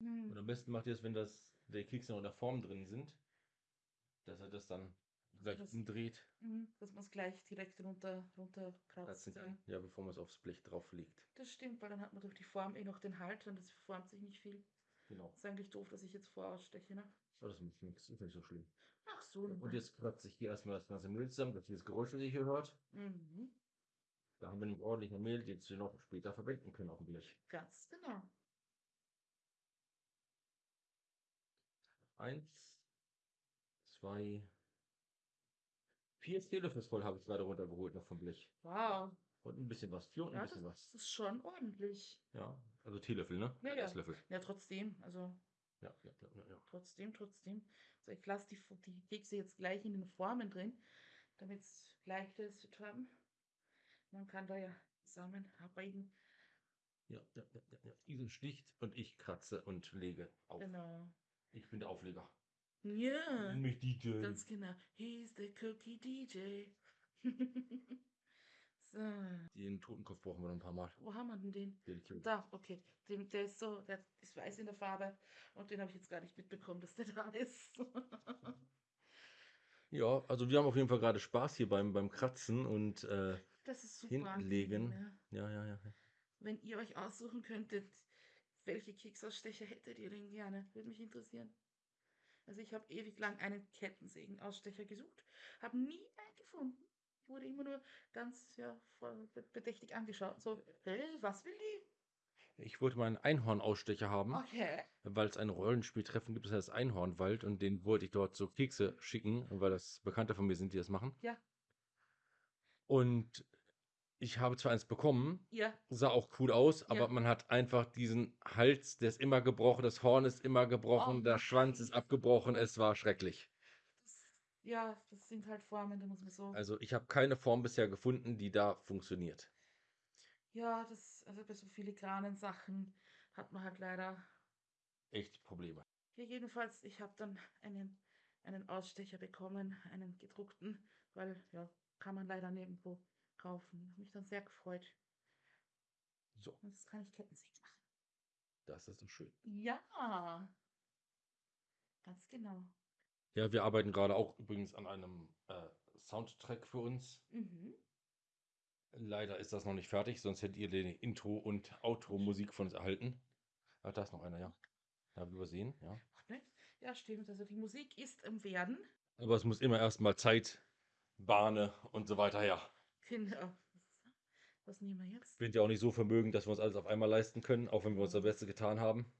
Und Hm. am besten macht ihr es, wenn das, die Kekse noch in der Form drin sind, dass er das dann gleich Das- umdreht, Mhm, Dass man es gleich direkt runter, runterkratzt. kratzen Ja. bevor man es aufs Blech drauf legt. Das stimmt, weil dann hat man durch die Form eh noch den Halt und das formt sich nicht viel. Genau. Ist eigentlich doof, dass ich jetzt voraussteche, ne? Aber das ist nichts, ist nicht so schlimm. Ach so. Und jetzt kratze ich hier erstmal das ganze Mehl zusammen, dass das Geräusch, das ihr hier hört. Mhm, Da haben wir nämlich ordentlich Mehl, den wir noch später verwenden können auf dem Blech. ganz genau. Eins, zwei, vier Teelöffel voll habe ich gerade runtergeholt noch vom Blech. Wow. Und ein bisschen was. Vier und ein Ja, das bisschen was. ist schon ordentlich. Ja, also Teelöffel, ne? Ja, ja. Esslöffel. Ja, trotzdem. Also Ja, ja, ja, ja, trotzdem, trotzdem. Also ich lasse die, die Kekse jetzt gleich in den Formen drin, damit es leichter ist zu haben. Man kann da ja zusammen arbeiten. Ja, ja, ja, ja, ja. Isa sticht und ich kratze und lege auf. Genau. Ich bin der Aufleger. Ja. Nenn mich DJ. Ganz genau. He's the Cookie DJ. [laughs] so, Den Totenkopf brauchen wir noch ein paar Mal. wo haben wir denn den? Den Kill. Da, okay. Den, der ist so, der ist weiß in der Farbe und den habe ich jetzt gar nicht mitbekommen, dass der da ist. [laughs] Ja, also wir haben auf jeden Fall gerade Spaß hier beim, beim Kratzen und äh, Das ist super. Hinlegen. angenehm, ja. ja, ja, ja. Wenn ihr euch aussuchen könntet, welche Keksausstecher hättet ihr denn gerne? Würde mich interessieren. Also ich habe ewig lang einen Kettensägenausstecher gesucht, habe nie einen gefunden. Ich wurde immer nur ganz ja, bedächtig angeschaut. So, hey, was will die? Ich wollte mal einen Einhornausstecher haben, Okay. weil es ein Rollenspieltreffen gibt, das heißt Einhornwald und den wollte ich dort so Kekse schicken, weil das Bekannte von mir sind, die das machen. Ja. Und ich habe zwar eins bekommen, Ja, sah auch cool aus, aber Ja. man hat einfach diesen Hals, der ist immer gebrochen, das Horn ist immer gebrochen, Oh der Schwanz ist abgebrochen, es war schrecklich. Ja, das sind halt Formen, da muss man so. Also ich habe keine Form bisher gefunden, die da funktioniert. Ja, das, also bei so filigranen Sachen hat man halt leider. Echt Probleme. Ja, jedenfalls, ich habe dann einen, einen Ausstecher bekommen, einen gedruckten, weil, ja, kann man leider nirgendwo kaufen. Hab mich dann sehr gefreut. So, Und jetzt kann ich Kettensägen machen. das ist so schön. Ja, ganz genau. Ja, wir arbeiten gerade auch übrigens an einem äh, Soundtrack für uns. Mhm. Leider ist das noch nicht fertig, sonst hättet ihr die Intro- und Outro-Musik von uns erhalten. Ach, da ist noch einer, ja. Da habe ich übersehen, ja. Ne? Ja, stimmt. Also die Musik ist im Werden. Aber es muss immer erstmal Zeit, Bahne und so weiter her. Genau. Was nehmen wir jetzt? Wir sind ja auch nicht so vermögend, dass wir uns alles auf einmal leisten können, auch wenn wir unser Bestes getan haben.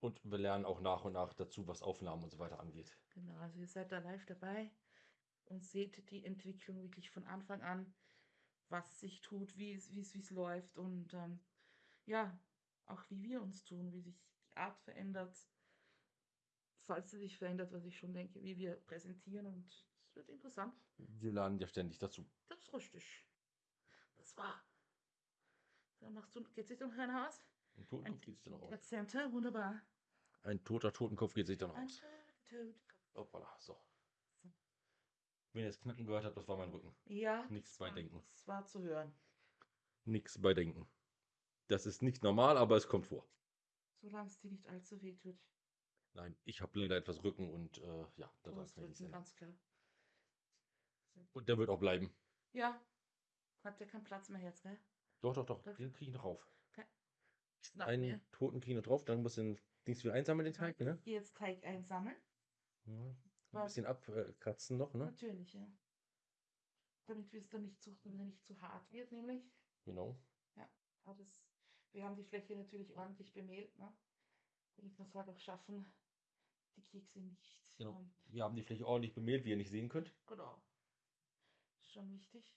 Und wir lernen auch nach und nach dazu, was Aufnahmen und so weiter angeht. Genau, also ihr seid da live dabei und seht die Entwicklung wirklich von Anfang an, was sich tut, wie es, wie es, wie es läuft und ähm, ja, auch wie wir uns tun, wie sich die Art verändert, falls sie sich verändert, was ich schon denke, wie wir präsentieren und es wird interessant. Wir lernen ja ständig dazu. Das ist richtig. Das war. Dann machst du, geht sich noch einer aus? Ein Totenkopf geht sich dann auch aus. Center, wunderbar. Ein toter Totenkopf geht sich dann Ein aus. Totenkopf. Hoppala, so. Wenn ihr das Knacken gehört habt, das war mein Rücken. Ja, Nichts bei denken. Das war zu hören. Nichts bei denken. Das ist nicht normal, aber es kommt vor. Solange es dir nicht allzu weh tut. Nein, ich habe leider etwas Rücken und äh, ja, da Du darf ich nicht Rücken, sein. ganz klar. Und der wird auch bleiben. Ja, hat ja keinen Platz mehr jetzt, gell? Doch, doch, doch. Den kriege ich noch rauf. Einen mir. toten noch drauf, dann muss den Dings wieder einsammeln, den Teig, ne? Jetzt Teig einsammeln. Ja. Ein bisschen abkratzen noch, ne? Natürlich, ja. Damit es dann nicht zu, damit er nicht zu hart wird, nämlich. Genau. Aber das, wir haben die Fläche natürlich ordentlich bemehlt, ne? Damit wir es halt auch schaffen, die Kekse nicht. Genau. Wir haben die Fläche ordentlich bemehlt, wie ihr nicht sehen könnt. genau. Ist schon wichtig.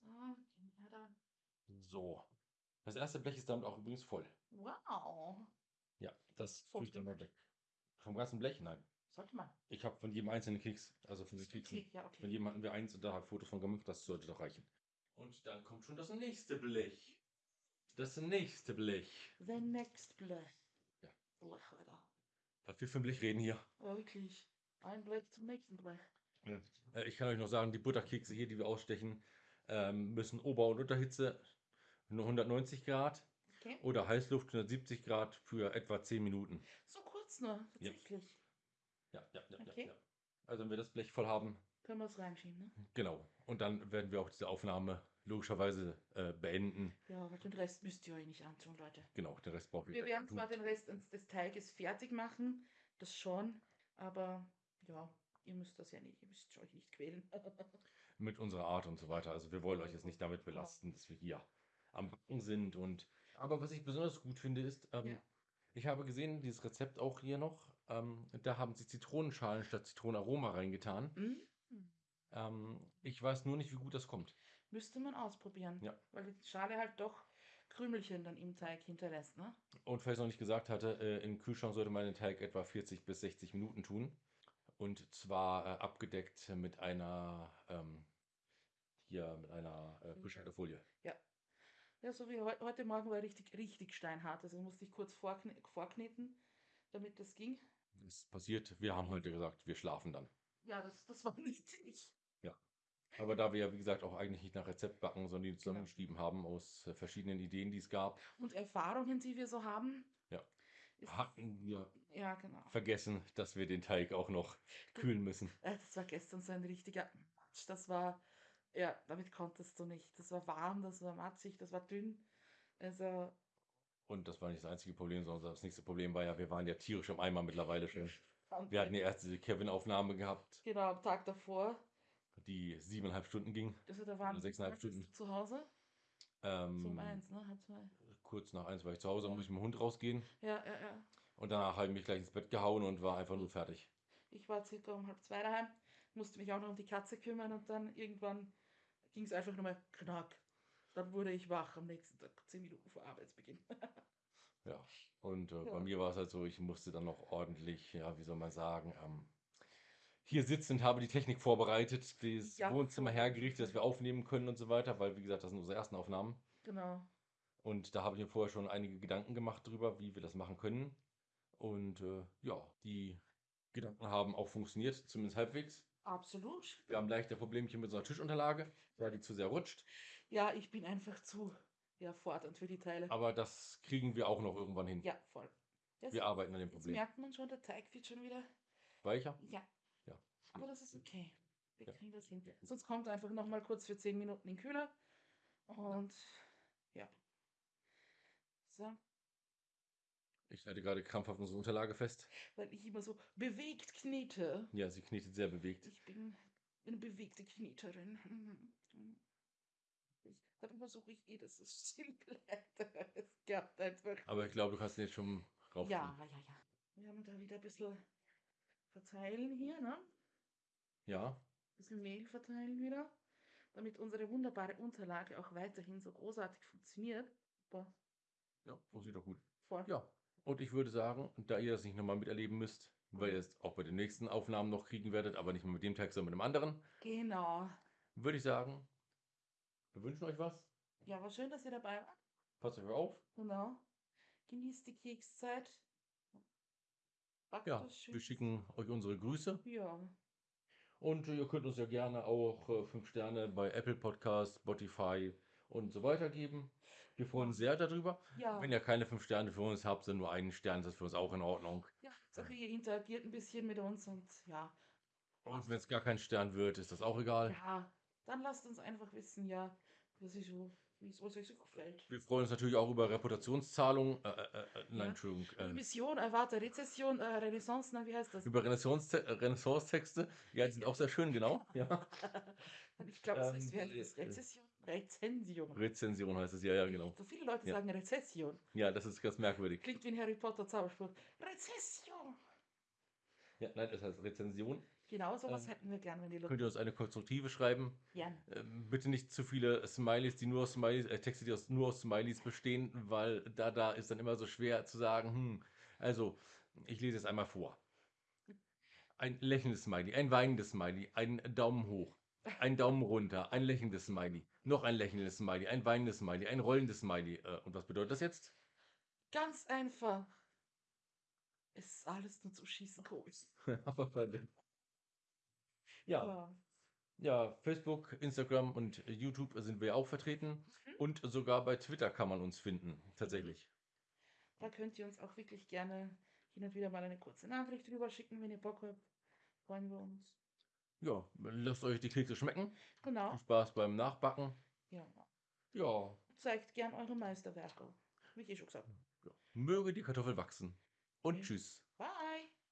So, gehen wir da. So. Das erste Blech ist damit auch übrigens voll. Wow. Ja, das tue ich dann mal weg. Vom ganzen Blech? Nein. Sollte man. Ich habe von jedem einzelnen Keks, also von den Keksen, Okay, ja, von okay. jedem hatten wir eins und da habe Fotos von gemacht, das sollte doch reichen. Und dann kommt schon das nächste Blech. Das nächste Blech. The next Blech. Ja. Blech, Alter. Was wir für ein Blech reden hier. Ja, wirklich. Ein Blech zum nächsten Blech. Äh, ich kann euch noch sagen, die Butterkekse hier, die wir ausstechen, ähm, müssen Ober- und Unterhitze 190 Grad Okay. oder Heißluft 170 Grad für etwa 10 Minuten. So kurz nur, Ja. tatsächlich. Ja, ja, ja, Okay. ja, ja. Also wenn wir das Blech voll haben, Können wir es reinschieben, ne? genau. Und dann werden wir auch diese Aufnahme logischerweise äh, beenden. Ja, aber den Rest müsst ihr euch nicht antun, Leute. Genau, den Rest brauchen wir. Wir werden zwar den Rest des- des Teiges fertig machen, das schon, aber ja, ihr müsst das ja nicht, ihr müsst euch nicht quälen. [laughs] mit unserer Art und so weiter. Also wir wollen euch jetzt nicht damit belasten, dass wir hier am Backen sind. Und aber was ich besonders gut finde, ist, ähm, Ja. ich habe gesehen, dieses Rezept auch hier noch, ähm, da haben sie Zitronenschalen statt Zitronenaroma reingetan. Hm? Ähm, ich weiß nur nicht, wie gut das kommt. Müsste man ausprobieren, Ja. weil die Schale halt doch Krümelchen dann im Teig hinterlässt, ne? Und falls ich noch nicht gesagt hatte, äh, im Kühlschrank sollte man den Teig etwa 40 bis 60 Minuten tun. Und zwar äh, abgedeckt mit einer, ähm, hier, mit einer äh, Frischhaltefolie. Ja, so wie heu heute Morgen war richtig, richtig steinhart, also musste ich kurz vorkne vorkneten, damit das ging. Das passiert, wir haben heute gesagt, wir schlafen dann. Ja, das, das war [laughs] nicht ich. Aber da wir ja, wie gesagt, auch eigentlich nicht nach Rezept backen, sondern die zusammengeschrieben haben aus äh, verschiedenen Ideen, die es gab, Und Erfahrungen, die wir so haben. Ja. Hatten wir ja, genau. vergessen, dass wir den Teig auch noch kühlen müssen. Äh, Das war gestern so ein richtiger Matsch. Das war, ja, damit konntest du nicht. Das war warm, das war matschig, das war dünn. Also, Und das war nicht das einzige Problem, sondern das nächste Problem war ja, wir waren ja tierisch im Eimer mittlerweile schon. Wir hatten ja erst diese Kevin-Aufnahme gehabt, genau am Tag davor. die siebeneinhalb Stunden ging. Also da waren sechseinhalb Stunden. zu Hause. So um Ähm, eins, ne? Halb zwei. kurz nach eins war ich zu Hause, muss ich mit dem Hund rausgehen. Ja, ja, ja. Und danach habe ich mich gleich ins Bett gehauen und war einfach nur fertig. Ich war circa um halb zwei daheim, musste mich auch noch um die Katze kümmern und dann irgendwann ging es einfach nur mal knack. Dann wurde ich wach am nächsten Tag, zehn Minuten vor Arbeitsbeginn. [laughs] Ja. Und äh, Ja. bei mir war es halt so, ich musste dann noch ordentlich, ja, wie soll man sagen, ähm, hier sitzend habe die Technik vorbereitet, das Ja, Wohnzimmer hergerichtet, dass wir aufnehmen können und so weiter, weil, wie gesagt, das sind unsere ersten Aufnahmen. genau. Und da habe ich mir vorher schon einige Gedanken gemacht drüber, wie wir das machen können. Und äh, ja, die Gedanken haben auch funktioniert, zumindest halbwegs. Absolut. Wir haben leichte Problemchen mit einer Tischunterlage, weil die zu sehr rutscht. Ja, ich bin einfach zu ja, fordernd für die Teile. Aber das kriegen wir auch noch irgendwann hin. Ja, voll. Jetzt, Wir arbeiten an dem Problem. merkt man schon, der Teig wird schon wieder. Weicher? Ja. Ja. Aber das ist okay. Wir Ja. kriegen das hin. Sonst kommt einfach noch mal kurz für 10 Minuten in den Kühler. Und ja. So, Ich halte gerade krampfhaft unsere Unterlage fest. weil ich immer so bewegt knete. Ja, sie knetet sehr bewegt. Ich bin eine bewegte Kneterin. [laughs] Ich, dann versuche ich eh, dass es [laughs] still bleibt. Es klappt einfach. Aber ich glaube, du kannst den jetzt schon rauf. Ja, ja, ja. Wir haben da wieder ein bisschen verteilen hier, ne? Ja. Ein bisschen Mehl verteilen wieder, damit unsere wunderbare Unterlage auch weiterhin so großartig funktioniert. Super, Ja, funktioniert doch gut. voll. Ja. Und ich würde sagen, da ihr das nicht nochmal miterleben müsst, weil ihr es auch bei den nächsten Aufnahmen noch kriegen werdet, aber nicht mehr mit dem Text, sondern mit einem anderen, Genau. würde ich sagen, wir wünschen euch was. Ja, war schön, dass ihr dabei wart. Passt euch auf. Genau. Genießt die Kekszeit. Backt Ja, wir schicken euch unsere Grüße. Ja, Und ihr könnt uns ja gerne auch 5 Sterne bei Apple Podcast, Spotify und so weiter geben. Wir freuen uns sehr darüber. ja. Wenn ihr keine 5 Sterne für uns habt, sondern nur einen Stern, ist das für uns auch in Ordnung. ja. Sache, ihr interagiert ein bisschen mit uns und ja. Und wenn es gar kein Stern wird, ist das auch egal. Ja, dann lasst uns einfach wissen, ja, was ich so, wie es euch so gefällt. Wir freuen uns natürlich auch über Reputationszahlungen. Äh, äh, äh, nein, Ja. Entschuldigung. Äh, Mission, erwarte Rezession, äh, Renaissance, na, wie heißt das? über Renaissance- äh, Renaissance-Texte. Ja, die sind auch sehr schön, genau. Ja. [laughs] ich glaube, es Ähm, heißt, wie heißt das? äh, Rezession? Rezension. Rezension heißt es, ja, ja, genau. So viele Leute Ja. sagen Rezession. Ja, das ist ganz merkwürdig. Klingt wie ein Harry Potter Zauberspruch. Rezession! Ja, nein, das heißt Rezension. Genau sowas Ähm, hätten wir gern, wenn die Leute Könnt ihr uns eine konstruktive schreiben? gern. Ähm, bitte nicht zu viele Smileys, die nur aus Smileys, äh, Texte, die aus, nur aus Smileys bestehen, weil da, da ist dann immer so schwer zu sagen, hm, also, ich lese es einmal vor. Ein lächelndes Smiley, ein weinendes Smiley, ein Daumen hoch, ein Daumen runter, ein lächelndes Smiley, noch ein lächelndes Smiley, ein weinendes Smiley, ein rollendes Smiley. Äh, und was bedeutet das jetzt? Ganz einfach. Es ist alles nur zu schießen, Kohl. [laughs] Aber verdammt. Ja, Ja. ja, Facebook, Instagram und YouTube sind wir auch vertreten. Mhm. Und sogar bei Twitter kann man uns finden, tatsächlich. Da könnt ihr uns auch wirklich gerne hin und wieder mal eine kurze Nachricht drüber schicken, wenn ihr Bock habt. Freuen wir uns. Ja, lasst euch die Kekse schmecken. Viel Genau. Spaß beim Nachbacken. Ja. Ja, Zeigt gern eure Meisterwerke. Wie ich schon gesagt habe. ja. möge die Kartoffel wachsen. Und Okay. tschüss. Bye.